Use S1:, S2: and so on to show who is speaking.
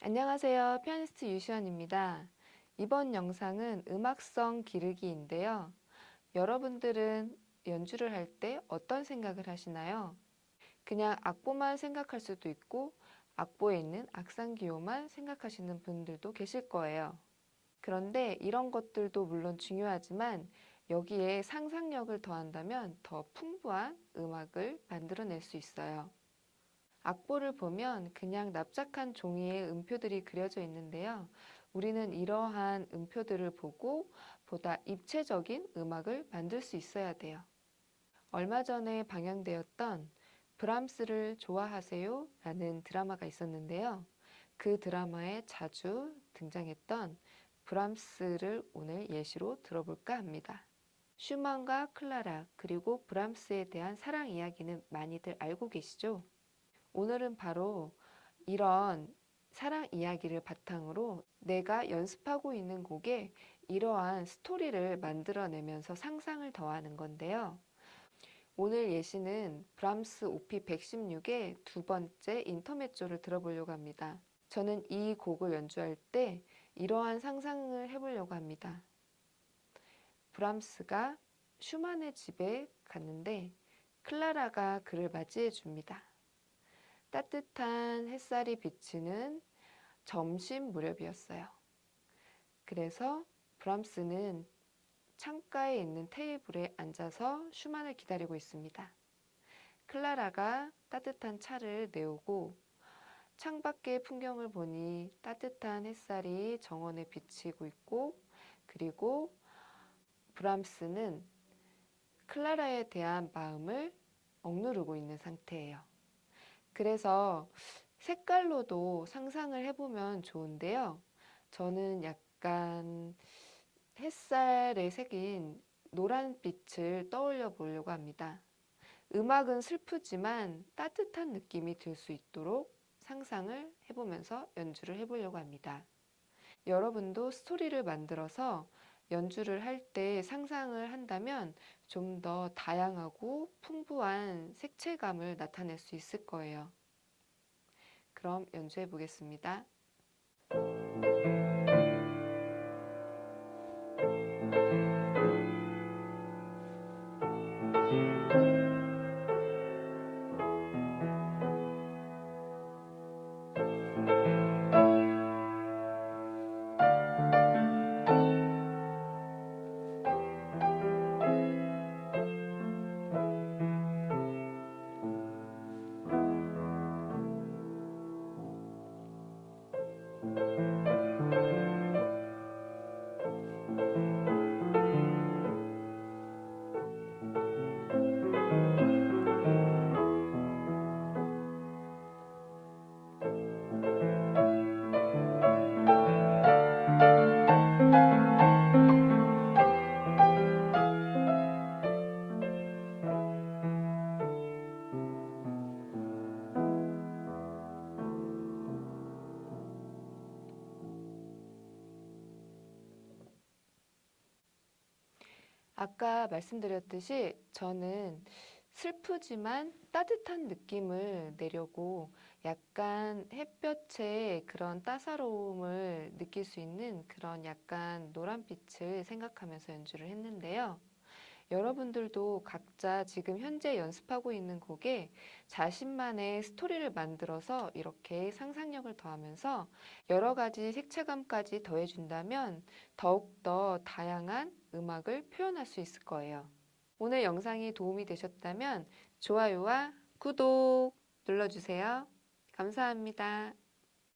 S1: 안녕하세요. 피아니스트 유시원입니다. 이번 영상은 음악성 기르기인데요. 여러분들은 연주를 할 때 어떤 생각을 하시나요? 그냥 악보만 생각할 수도 있고 악보에 있는 악상 기호만 생각하시는 분들도 계실 거예요. 그런데 이런 것들도 물론 중요하지만 여기에 상상력을 더한다면 더 풍부한 음악을 만들어낼 수 있어요. 악보를 보면 그냥 납작한 종이에 음표들이 그려져 있는데요. 우리는 이러한 음표들을 보고 보다 입체적인 음악을 만들 수 있어야 돼요. 얼마 전에 방영되었던 브람스를 좋아하세요? 라는 드라마가 있었는데요. 그 드라마에 자주 등장했던 브람스를 오늘 예시로 들어볼까 합니다. 슈만과 클라라 그리고 브람스에 대한 사랑 이야기는 많이들 알고 계시죠? 오늘은 바로 이런 사랑 이야기를 바탕으로 내가 연습하고 있는 곡에 이러한 스토리를 만들어내면서 상상을 더하는 건데요. 오늘 예시는 브람스 오피 116의 두 번째 인터메조를 들어보려고 합니다. 저는 이 곡을 연주할 때 이러한 상상을 해보려고 합니다. 브람스가 슈만의 집에 갔는데 클라라가 그를 맞이해 줍니다. 따뜻한 햇살이 비치는 점심 무렵이었어요. 그래서 브람스는 창가에 있는 테이블에 앉아서 슈만을 기다리고 있습니다. 클라라가 따뜻한 차를 내오고 창밖의 풍경을 보니 따뜻한 햇살이 정원에 비치고 있고 그리고 브람스는 클라라에 대한 마음을 억누르고 있는 상태예요. 그래서 색깔로도 상상을 해보면 좋은데요. 저는 약간 햇살의 색인 노란빛을 떠올려 보려고 합니다. 음악은 슬프지만 따뜻한 느낌이 들 수 있도록 상상을 해보면서 연주를 해보려고 합니다. 여러분도 스토리를 만들어서 연주를 할 때 상상을 한다면 좀 더 다양하고 풍부한 색채감을 나타낼 수 있을 거예요. 그럼 연주해 보겠습니다. 아까 말씀드렸듯이 저는 슬프지만 따뜻한 느낌을 내려고 약간 햇볕의 그런 따사로움을 느낄 수 있는 그런 약간 노란빛을 생각하면서 연주를 했는데요. 여러분들도 각자 지금 현재 연습하고 있는 곡에 자신만의 스토리를 만들어서 이렇게 상상력을 더하면서 여러 가지 색채감까지 더해준다면 더욱더 다양한 음악을 표현할 수 있을 거예요. 오늘 영상이 도움이 되셨다면 좋아요와 구독 눌러주세요. 감사합니다.